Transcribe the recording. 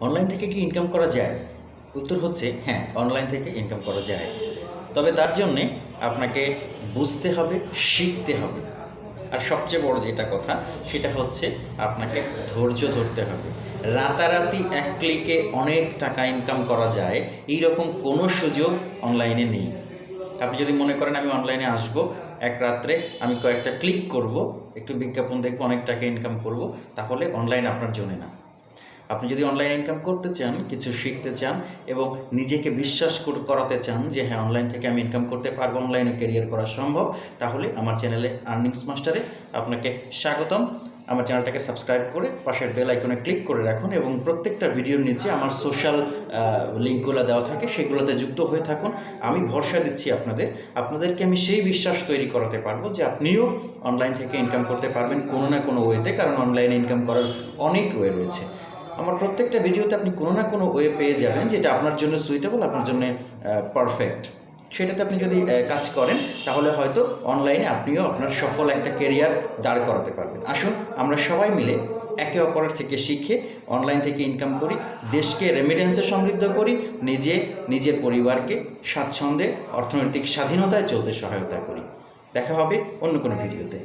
Online থেকে কি income করা যায়? উত্তর হচ্ছে হ্যাঁ অনলাইন থেকে ইনকাম করা যায়। তবে তার জন্যে আপনাকে বুঝতে হবে, শিখতে হবে। আর সবচেয়ে বড় যেটা কথা, সেটা হচ্ছে আপনাকে ধৈর্য ধরতে হবে। রাতারাতি এক ক্লিকে অনেক টাকা ইনকাম করা যায় এই রকম কোনো সুযোগ অনলাইনে নেই। আপনি যদি মনে করেন আমি অনলাইনে আসব, এক রাত্রে আমি কয়েকটা ক্লিক করব, একটু বিজ্ঞাপন দেখব, অনেক টাকা ইনকাম করব, তাহলে অনলাইন আপনার জন্য না। আপনি যদি অনলাইন ইনকাম করতে চান, কিছু শিখতে চান এবং নিজেকে বিশ্বাস করাতে চান যে হ্যাঁ অনলাইন থেকে আমি ইনকাম করতে পারব অনলাইনে ক্যারিয়ার করা সম্ভব, তাহলে আমার চ্যানেলে আর্নিংস মাস্টারে আপনাকে স্বাগতম। আমার চ্যানেলটাকে সাবস্ক্রাইব করে পাশের বেল আইকনে ক্লিক করে রাখুন এবং প্রত্যেকটা ভিডিওর নিচে আমার সোশ্যাল লিঙ্কগুলো দেওয়া থাকে, সেগুলোতে যুক্ত হয়ে থাকুন। আমি ভরসা দিচ্ছি আপনাদের, আপনাদেরকে আমি সেই বিশ্বাস তৈরি করাতে পারব যে, আপনিও অনলাইন থেকে ইনকাম করতে পারবেন কোনো না কোনো ওয়েতে কারণ অনলাইনে ইনকাম করার অনেক ওয়ে রয়েছে। আমার প্রত্যেকটা ভিডিওতে আপনি কোনো না কোনো ওয়ে পেয়ে যাবেন যেটা আপনার জন্য সুইটেবল আপনার জন্য পারফেক্ট সেটাতে আপনি যদি কাজ করেন, তাহলে হয়তো অনলাইনে আপনিও আপনার সফল একটা কেরিয়ার দাঁড় করাতে পারবেন। আসুন, আমরা সবাই মিলে একে অপরের থেকে শিখে অনলাইন থেকে ইনকাম করি, দেশকে রেমিটেন্সে সমৃদ্ধ করি, নিজে, নিজের পরিবারকে স্বাচ্ছন্দ্যে অর্থনৈতিক স্বাধীনতায় চলতে সহায়তা করি। দেখা হবে অন্য কোনো ভিডিওতে।